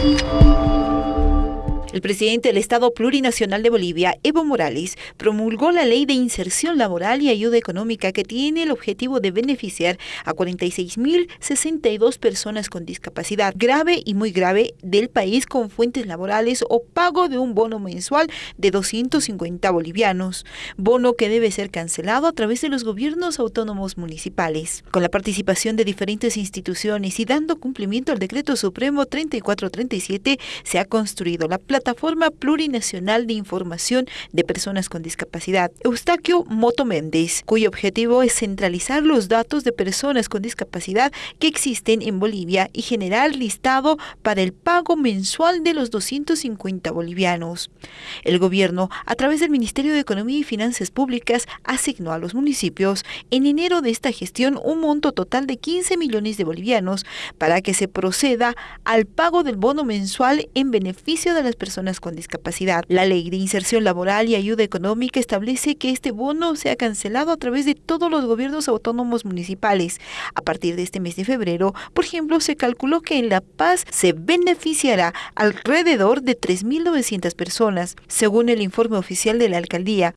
Thank you. El presidente del Estado Plurinacional de Bolivia, Evo Morales, promulgó la Ley de Inserción Laboral y Ayuda Económica que tiene el objetivo de beneficiar a 46.062 personas con discapacidad grave y muy grave del país con fuentes laborales o pago de un bono mensual de 250 bolivianos, bono que debe ser cancelado a través de los gobiernos autónomos municipales. Con la participación de diferentes instituciones y dando cumplimiento al Decreto Supremo 3437, se ha construido la plataforma Plataforma Plurinacional de Información de Personas con Discapacidad, Eustaquio Moto Méndez, cuyo objetivo es centralizar los datos de personas con discapacidad que existen en Bolivia y generar listado para el pago mensual de los 250 bolivianos. El gobierno, a través del Ministerio de Economía y Finanzas Públicas, asignó a los municipios en enero de esta gestión un monto total de 15 millones de bolivianos para que se proceda al pago del bono mensual en beneficio de las personas con discapacidad. La Ley de Inserción Laboral y Ayuda Económica establece que este bono sea cancelado a través de todos los gobiernos autónomos municipales. A partir de este mes de febrero, por ejemplo, se calculó que en La Paz se beneficiará alrededor de 3.900 personas, según el informe oficial de la alcaldía.